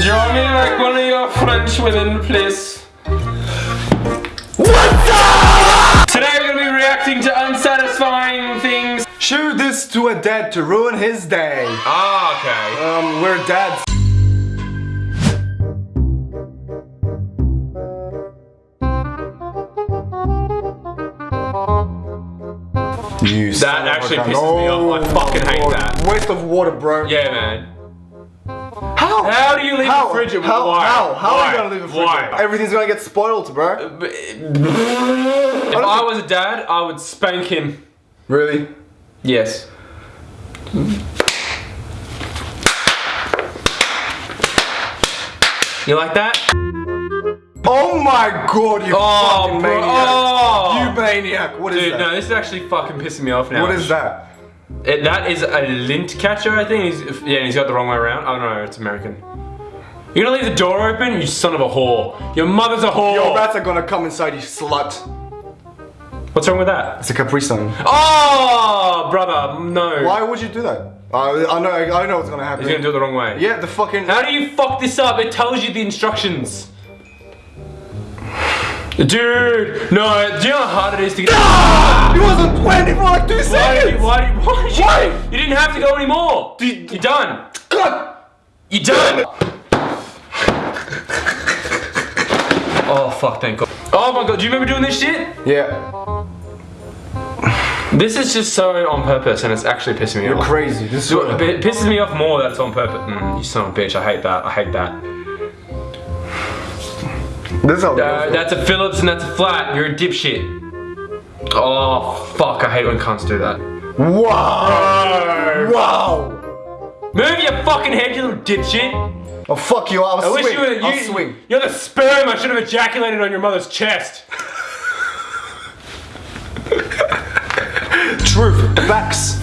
Draw me like one of your French women, please. What's up? Today we're gonna be reacting to unsatisfying things. Show this to a dad to ruin his day. Ah, okay. Um, we're dads. You That actually pisses me off. I fucking hate that. Waste of water, bro. Yeah, man. How? How do you leave How? the fridge? How? Why? How? How Why? are you gonna leave a fridge? Why? Everything's gonna get spoiled, bro. Uh, uh, if I was a dad, I would spank him. Really? Yes. You like that? Oh my god, you Oh, fucking maniac. Oh. You maniac. What is Dude, that? no, this is actually fucking pissing me off now. what is that? It, that is a lint catcher, I think. He's, yeah, he's got the wrong way around. Oh don't it's American. You're gonna leave the door open, you son of a whore. Your mother's a whore. Your rats are gonna come inside, you slut. What's wrong with that? It's a Capri Sun. Oh, brother, no. Why would you do that? Uh, I know, I know what's gonna happen. He's gonna do it the wrong way. Yeah, the fucking. How do you fuck this up? It tells you the instructions. Dude, no, do you know how hard it is to get- Ah! It wasn't 20 for like two Why did seconds! you, why did, why did you, Why? you didn't have to go anymore. You're done. God! You're done. oh, fuck, thank God. Oh my God, do you remember doing this shit? Yeah, This is just so on purpose and it's actually pissing me off. you're crazy. This is So, It pisses me off more that it's on purpose. Mm, you son of a bitch, I hate that, I hate that. This is how Uh, that's a Phillips and that's a flat. You're a dipshit. Oh fuck! I hate when cunts do that. Wow! Wow! Move your fucking head, you little dipshit. Oh fuck you! I'll I swing. wish you were. I'll You, swing. You're the sperm. I should have ejaculated on your mother's chest. Truth. Facts.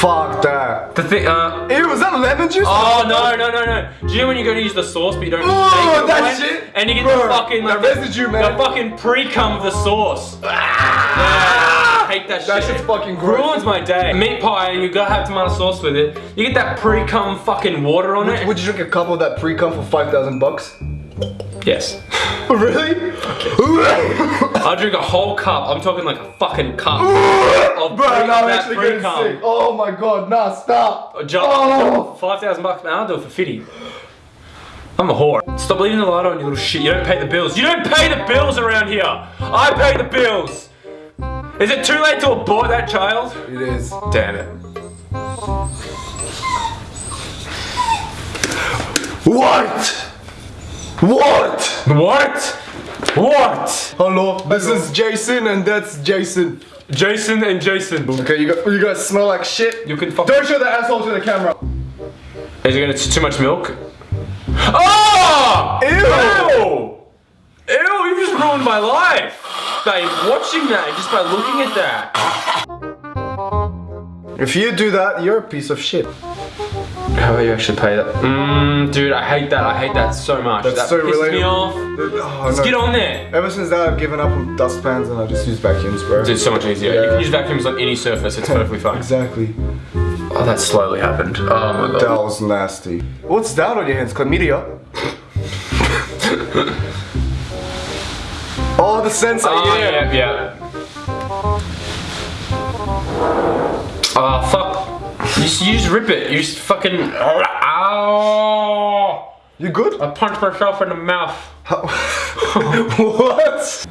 Fuck that. the thing. Uh. Ew, was that lemon juice? Oh no no no no! Do you know when you go to use the sauce but you don't Oh, that away? shit? and you get Bro, the fucking like the- residue, man. the fucking pre cum of the sauce. Yeah, I hate that shit. That shit's fucking gross. Ruins my day. Meat pie and you gotta have tomato sauce with it. You get that pre cum fucking water on it. Would you drink a cup of that pre-cum for 5,000 bucks? Yes. Really? I'll drink a whole cup. I'm talking like a fucking cup. of Bro, now I'm actually getting sick. Oh my god, nah, stop. Uh, a jar- Oh. 5,000 bucks, man. I'll do it for 50. I'm a whore. Stop leaving the light on, you little shit. You don't pay the bills. You don't pay the bills around here. I pay the bills. Is it too late to abort that child? It is. Damn it. What? What? What? What? Hello, this is Jason and that's Jason. Jason and Jason. Okay, you, got, you guys smell like shit. You can fuck. Don't show the asshole to the camera. Is it gonna too much milk? Oh! Ew! Ew! Ew, you just ruined my life by watching that, just by looking at that. If you do that, you're a piece of shit. How about you actually pay that? Mmm, dude, I hate that. I hate that so much. That's that so pisses me off. Oh, Let's no. get on there. Ever since that, I've given up on dustpans and I just use vacuums, bro. It's so much easier. You can use vacuums on any surface. It's perfectly fine. Exactly. Oh, that slowly happened. Oh my god. That was nasty. What's that on your hands? Chlamydia? oh, the sensor, Oh, yeah. yeah, yeah. Oh, fuck. You just, you just rip it. You just fucking. Ow! You good? I punched myself in the mouth. what?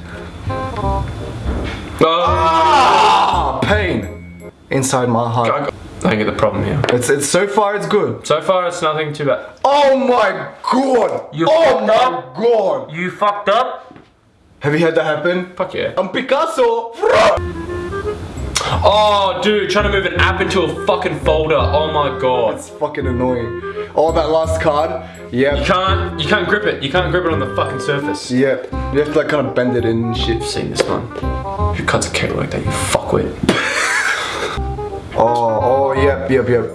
Oh, Ah, pain inside my heart. I get the problem here. It's it's so far it's good. So far, it's nothing too bad. Oh my god! You oh my up? god! You fucked up? Have you had that happen? Fuck yeah. I'm Picasso. Oh, dude, trying to move an app into a fucking folder. Oh my god. It's fucking annoying. Oh, that last card. You can't, you can't grip it. You can't grip it on the fucking surface. Yep. You have to like kind of bend it in and shit. I've seen this one. Who cuts a cake like that? You fuck with. Oh, oh, yep, yep, yep.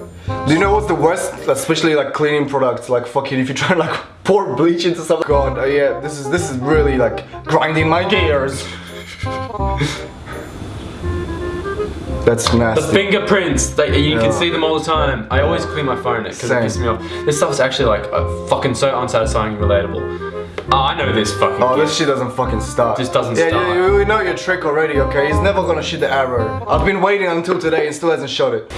Do you know what's the worst? Especially like cleaning products, like fucking if you try and like pour bleach into something. God, uh, yeah, this is this is really like grinding my gears. That's nasty. The fingerprints, like, you can see them all the time. I always clean my phone because it Same. pisses me off. This stuff's actually like uh, fucking so unsatisfying and relatable. Oh, I know this fucking. Oh, kid. this shit doesn't fucking start. Just doesn't yeah, start. Yeah, we know your trick already, okay? He's never gonna shoot the arrow. I've been waiting until today and still hasn't shot it.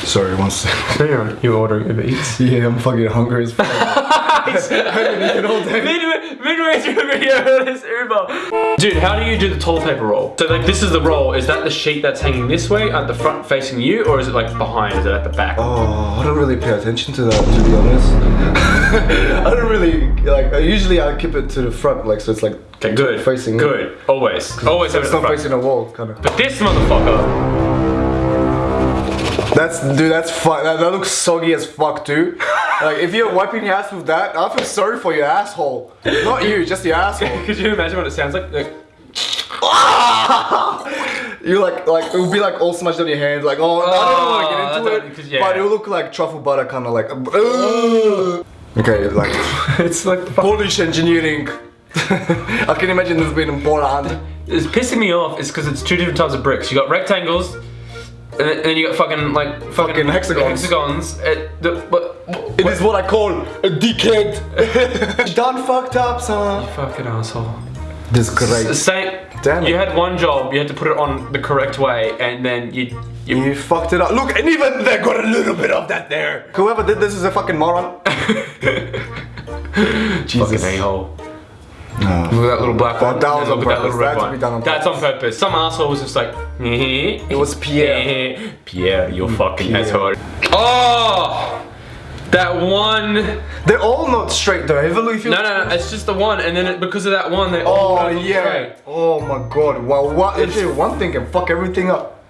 Sorry, one second. No, you're on. You're ordering Uber Eats. Yeah, I'm fucking hungry as fuck. I haven't eaten all day. midway, midway through the video, this Uber. Dude, how do you do the toilet paper roll? So like, this is the roll. Is that the sheet that's hanging this way at the front facing you, or is it like behind? Is it at the back? Oh, I don't really pay attention to that, to be honest. I don't really, like, usually I keep it to the front, like, so it's like, Okay, good. Facing- Good. Always. Always have it it's the not facing a wall, kind of. But this motherfucker. That's, dude, that's fuck, that, that looks soggy as fuck, too. Like, if you're wiping your ass with that, I feel sorry for your asshole. Not you, just your asshole. Could you imagine what it sounds like? Like, You like, like it would be like all smashed on your hands, like oh, I don't Oh, want to get into don't- it, yeah. but it will look like truffle butter, kind of like. uh, okay, like it's like Polish engineering. I can imagine this being in Poland. It's pissing me off is because it's two different types of bricks. You got rectangles, and then, and then you got fucking like fucking, Fucking hexagons. Hexagons. It, the, but, It is what I call a dickhead. Done fucked up, son. You fucking asshole. This is great. Same. Damn it. You had one job. You had to put it on the correct way, and then you. you You fucked it up. Look, and even they got a little bit of that there. Whoever did this is a fucking moron. fucking a hole. No. Look at that little black one. that was on look at purpose. little red That had to one. be done on That's on purpose. Some asshole was just like. Mm-hmm. it was Pierre. Mm-hmm. Pierre, you mm, fucking Pierre. asshole. Oh, that one. They're all not straight though. Have a look if you. No, no, no. It's just the one, and then it, because of that one, they all Oh yeah. straight. Oh my god. Wow. What? Actually, one thing can fuck everything up.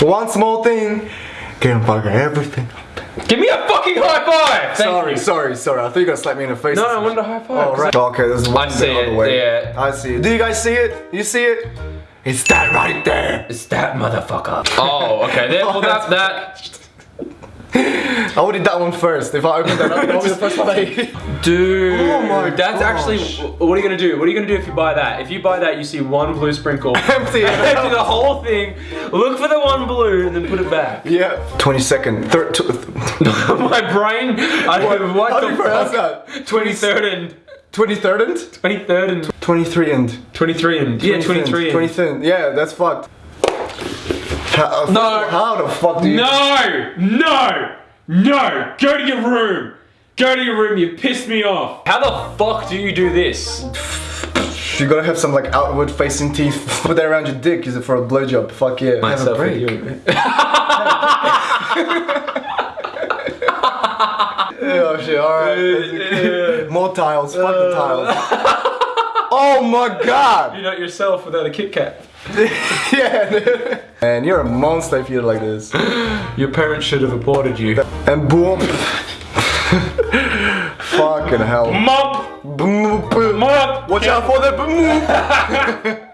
One small thing can fuck everything. up. Give me a fucking high five. Thank Sorry, you. sorry, sorry. I thought you were gonna slap me in the face. No, I wanted a high five. Oh, right. Okay, there's one I see it, way. yeah. I see it. Do you guys see it? You see it? It's that right there. It's that motherfucker. Oh, okay. There, well, that, that. I would eat that one first. If I open that up, that'll be the first one I. Dude. Oh my That's gosh. actually. What are you gonna do? What are you gonna do if you buy that? If you buy that, you see one blue sprinkle. Empty it. Empty the whole thing. Look for the one blue and then put it back. Yeah. 20 second. Third. My brain. I don't know what How the do you pronounce that? 23rd and 23rd and? 23rd and 23 and. 23 and yeah 23 and. 23. Yeah, that's fucked. How, uh, No. How the fuck do you? No! No! No! Go to your room! Go to your room, you pissed me off! How the fuck do you do this? You gotta have some like outward facing teeth. Put that around your dick. Use it for a blowjob. Fuck yeah. Have a Myself break. Oh shit, alright. More tiles. Fuck the uh. tiles. oh my god! You're not yourself without a Kit Kat. yeah, dude. Man, you're a monster if you're like this. Your parents should have aborted you. And boom. Fucking hell. Boom. Mom! Watch out for the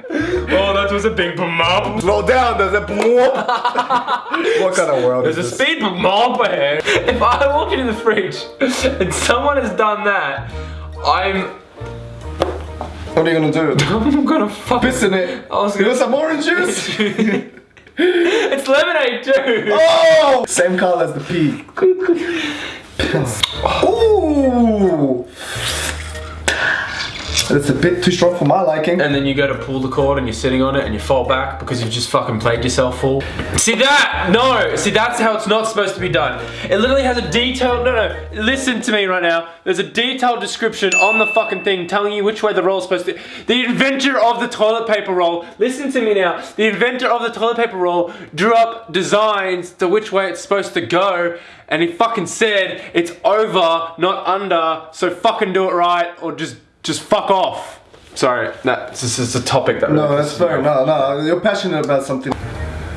boom. Oh, was a big mom. Slow down, there's a boom. what kind of world There's a is this? speed bump ahead. If I walk into the fridge and someone has done that, I'm What are you gonna do? I'm gonna fuck Piss in it. I was gonna want some orange juice? It's lemonade too! oh! Same color as the pea. Ooh! That's a bit too strong for my liking. And then you go to pull the cord and you're sitting on it and you fall back because you've just fucking played yourself full. See that? No! See, that's how it's not supposed to be done. It literally has a detailed, no, no, listen to me right now. There's a detailed description on the fucking thing telling you which way the roll's supposed to, the inventor of the toilet paper roll, listen to me now, the inventor of the toilet paper roll drew up designs to which way it's supposed to go and he fucking said it's over, not under, so fucking do it right or just, just fuck off. Sorry, that's this is a topic that No, that's pisses me fair. No, no, you're passionate about something.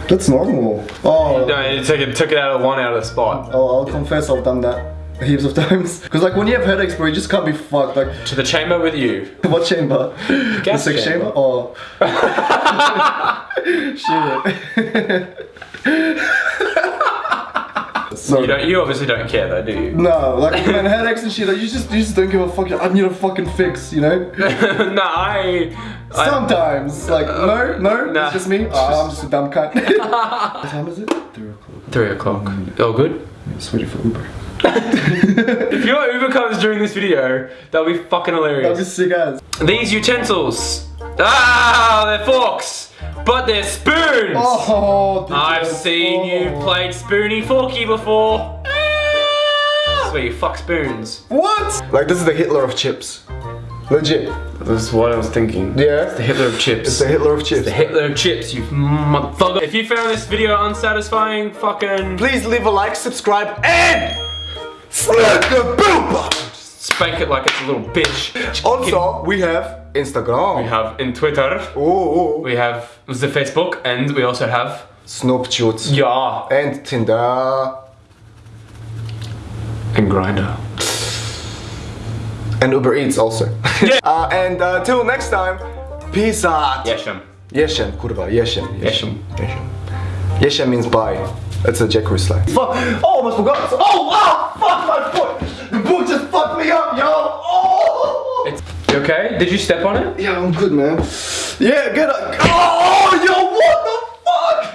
That's normal. Oh, No, it took it, took it out of one out of the spot. oh I'll confess I've done that heaps of times. Because like when you have headaches, bro, you just can't be fucked. Like, To the chamber with you. what chamber? Gas the sex chamber. chamber? Oh. Shit. So, You don't. You obviously don't care though, do you? no, like man, headaches and shit. Like, you just you just don't give a fuck. I need a fucking fix, you know. no, I I- Sometimes, like no, no, Nah. it's just me. Oh, I'm just a dumb cunt. what time is it? Three o'clock. Three o'clock. All good? It's waiting for Uber. If your Uber comes during this video, that'll be fucking hilarious. That'd be sick as. These utensils. Ah, they're forks, but they're spoons. Oh, I've yes. seen you Oh. played spoony forky before. That's where you fuck spoons. What? Like this is the Hitler of chips. Legit. That's what I was thinking. Yeah. The Hitler of chips. It's the Hitler of chips. The Hitler of chips, you motherfucker. If you found this video unsatisfying, fucking Please leave a like, subscribe, and smack the bell button. spank it like it's a little bitch. Also, we have Instagram. we have in Twitter, Oh, we have the Facebook, and we also have Snapchat. yeah And Tinder. and Grindr. And Uber Eats also. Yeah. uh, and uh, till next time, peace out. Yesham. Yeshem, kurwa, Yeshem. Yeshem. Yeshem. Yeshem means bye. That's a Jack slang. Fuck! Oh, almost forgot. Oh, oh, fuck my foot! The book just fucked me up, yo! Oh! It's you okay? Did you step on it? Yeah, I'm good, man. Yeah, get up. Oh, yo, what the fuck?